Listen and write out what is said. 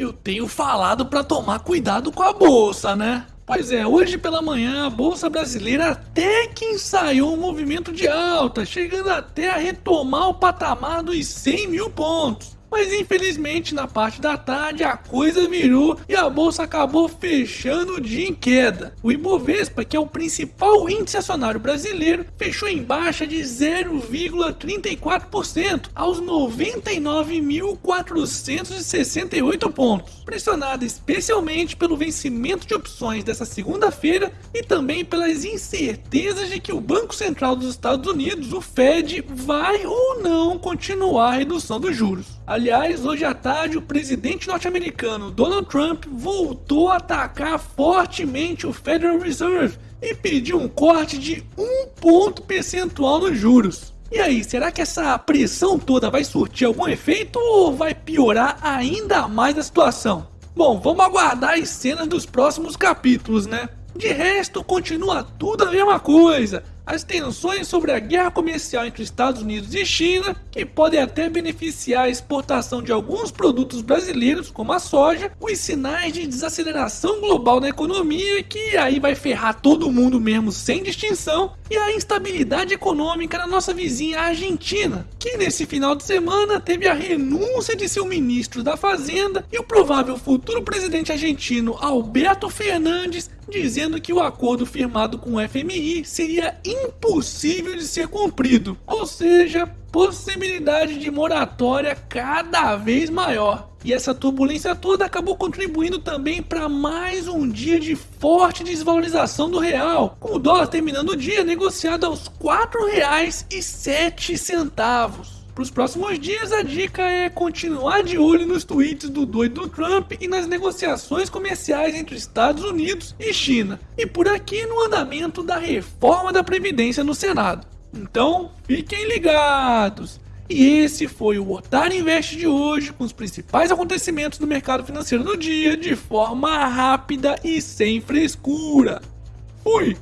eu tenho falado para tomar cuidado com a bolsa, né? Pois é, hoje pela manhã a Bolsa Brasileira até que ensaiou um movimento de alta, chegando até a retomar o patamar dos 100 mil pontos. Mas infelizmente na parte da tarde a coisa virou e a bolsa acabou fechando o dia em queda. O Ibovespa, que é o principal índice acionário brasileiro, fechou em baixa de 0,34% aos 99.468 pontos, pressionada especialmente pelo vencimento de opções dessa segunda-feira e também pelas incertezas de que o Banco Central dos Estados Unidos, o Fed, vai ou não continuar a redução dos juros. Aliás, hoje à tarde, o presidente norte-americano Donald Trump voltou a atacar fortemente o Federal Reserve e pediu um corte de um ponto percentual nos juros. E aí, será que essa pressão toda vai surtir algum efeito ou vai piorar ainda mais a situação? Bom, vamos aguardar as cenas dos próximos capítulos, né? De resto, continua tudo a mesma coisa as tensões sobre a guerra comercial entre Estados Unidos e China, que podem até beneficiar a exportação de alguns produtos brasileiros, como a soja, os sinais de desaceleração global na economia, que aí vai ferrar todo mundo mesmo sem distinção, e a instabilidade econômica na nossa vizinha Argentina, que nesse final de semana teve a renúncia de seu ministro da Fazenda e o provável futuro presidente argentino Alberto Fernandes dizendo que o acordo firmado com o FMI seria impossível de ser cumprido, ou seja, possibilidade de moratória cada vez maior. E essa turbulência toda acabou contribuindo também para mais um dia de forte desvalorização do real, com o dólar terminando o dia negociado aos R$ 4,07. Para os próximos dias, a dica é continuar de olho nos tweets do doido Trump e nas negociações comerciais entre Estados Unidos e China, e por aqui no andamento da reforma da Previdência no Senado. Então, fiquem ligados! E esse foi o Otário Invest de hoje, com os principais acontecimentos do mercado financeiro do dia, de forma rápida e sem frescura. Fui!